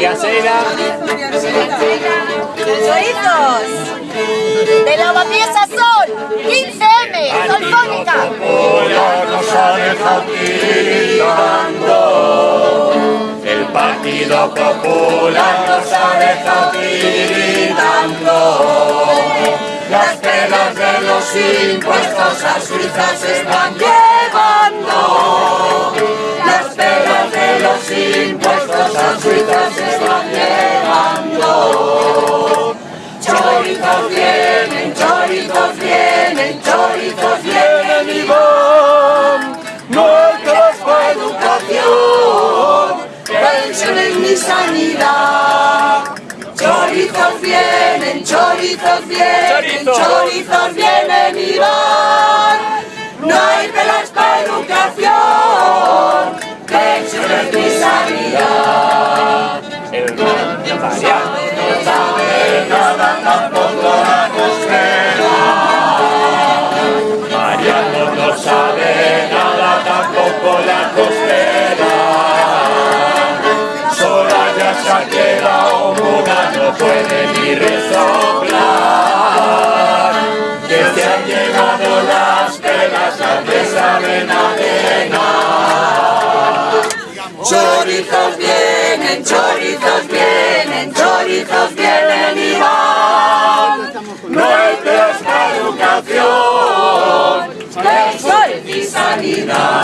María Seira. Chorizos. De lavapiés Sol. 15M. Solfónica. nos ha dejado tiritando. El Partido Popular nos ha dejado tiritando. Las pelas de los impuestos a Suiza se están llevando. Van. No trabajo, educación, pensiones ni sanidad. Chorizos vienen, chorizos vienen, Chorizo. chorizos vienen y van. No hay pelas para educación, Sola ya se ha quedado muda, no puede ni resoplar. Que se han llegado las pelas, antes saben adenar. Chorizos vienen, chorizos vienen, chorizos vienen y van. La educación, pensiones y sanidad.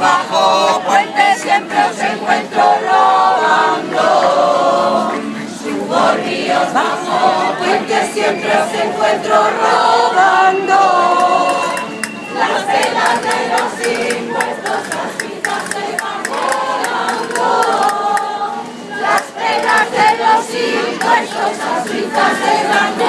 Bajo puente siempre os encuentro robando. Subo ríos bajo puente siempre os encuentro robando. Las velas de los impuestos las vidas se van. Las velas de los impuestos las vidas se van